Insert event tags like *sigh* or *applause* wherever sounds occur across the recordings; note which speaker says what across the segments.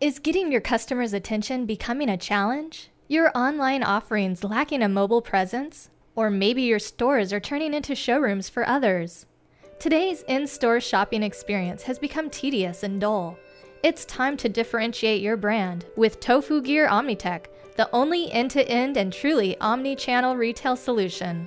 Speaker 1: Is getting your customers' attention becoming a challenge? Your online offerings lacking a mobile presence? Or maybe your stores are turning into showrooms for others? Today's in store shopping experience has become tedious and dull. It's time to differentiate your brand with Tofu Gear Omnitech, the only end to end and truly omni channel retail solution.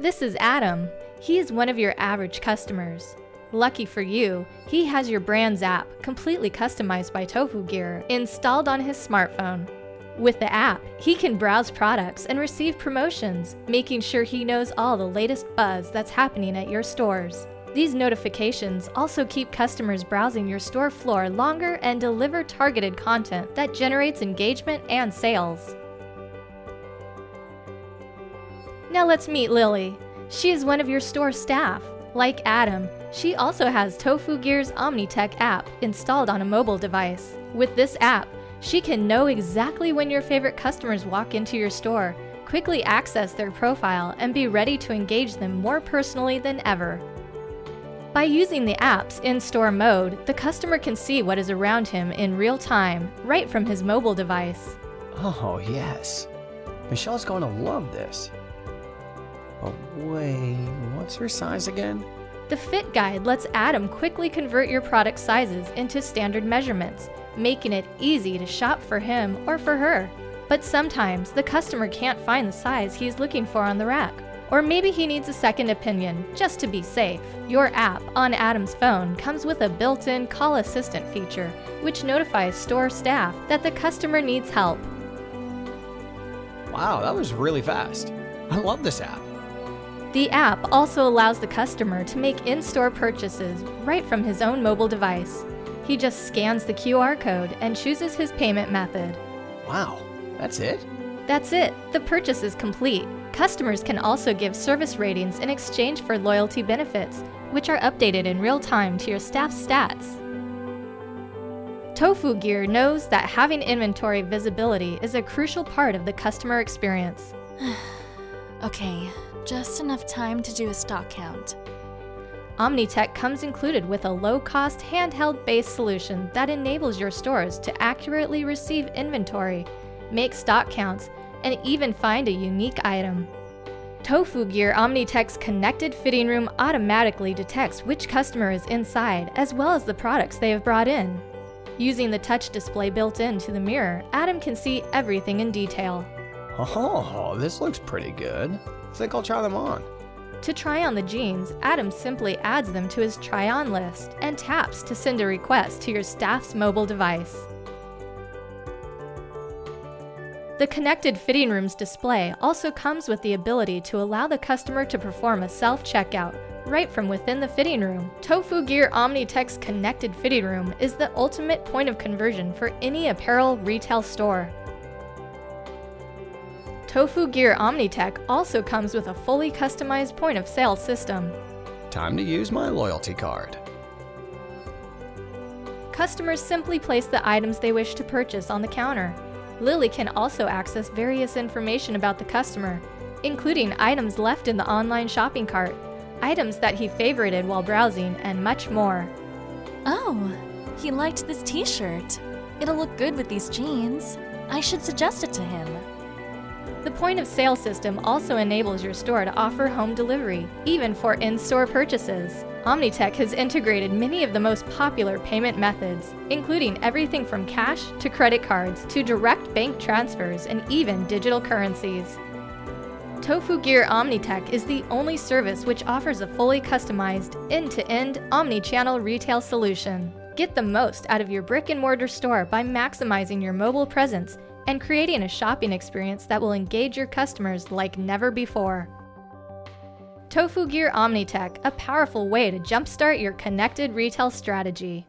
Speaker 1: This is Adam. He is one of your average customers. Lucky for you, he has your brand's app, completely customized by Tofu Gear, installed on his smartphone. With the app, he can browse products and receive promotions, making sure he knows all the latest buzz that's happening at your stores. These notifications also keep customers browsing your store floor longer and deliver targeted content that generates engagement and sales. Now let's meet Lily. She is one of your store staff. Like Adam, she also has Tofu Gear's Omnitech app installed on a mobile device. With this app, she can know exactly when your favorite customers walk into your store, quickly access their profile, and be ready to engage them more personally than ever. By using the app's in-store mode, the customer can see what is around him in real time, right from his mobile device.
Speaker 2: Oh, yes. Michelle's going to love this. But wait, what's her size again?
Speaker 1: The Fit Guide lets Adam quickly convert your product sizes into standard measurements, making it easy to shop for him or for her. But sometimes the customer can't find the size he's looking for on the rack. Or maybe he needs a second opinion, just to be safe. Your app on Adam's phone comes with a built-in call assistant feature, which notifies store staff that the customer needs help.
Speaker 2: Wow, that was really fast. I love this app.
Speaker 1: The app also allows the customer to make in-store purchases right from his own mobile device. He just scans the QR code and chooses his payment method.
Speaker 2: Wow, that's it?
Speaker 1: That's it. The purchase is complete. Customers can also give service ratings in exchange for loyalty benefits, which are updated in real time to your staff's stats. Tofu Gear knows that having inventory visibility is a crucial part of the customer experience. *sighs*
Speaker 3: okay, just enough time to do a stock count.
Speaker 1: Omnitech comes included with a low-cost handheld-based solution that enables your stores to accurately receive inventory, make stock counts, and even find a unique item. Tofu Gear Omnitech's connected fitting room automatically detects which customer is inside as well as the products they have brought in. Using the touch display built into the mirror, Adam can see everything in detail.
Speaker 2: Oh, this looks pretty good. I think I'll try them on.
Speaker 1: To try on the jeans, Adam simply adds them to his try-on list and taps to send a request to your staff's mobile device. The connected fitting room's display also comes with the ability to allow the customer to perform a self-checkout right from within the fitting room. Tofu Gear Omnitech's connected fitting room is the ultimate point of conversion for any apparel retail store. Tofu Gear Omnitech also comes with a fully customized point of sale system.
Speaker 2: Time to use my loyalty card.
Speaker 1: Customers simply place the items they wish to purchase on the counter. Lily can also access various information about the customer, including items left in the online shopping cart, items that he favorited while browsing, and much more.
Speaker 3: Oh, he liked this t-shirt. It'll look good with these jeans. I should suggest it to him.
Speaker 1: The point of sale system also enables your store to offer home delivery, even for in-store purchases. Omnitech has integrated many of the most popular payment methods, including everything from cash to credit cards to direct bank transfers and even digital currencies. Tofu Gear Omnitech is the only service which offers a fully customized, end-to-end, omni-channel retail solution. Get the most out of your brick-and-mortar store by maximizing your mobile presence and creating a shopping experience that will engage your customers like never before. Tofu Gear Omnitech, a powerful way to jumpstart your connected retail strategy.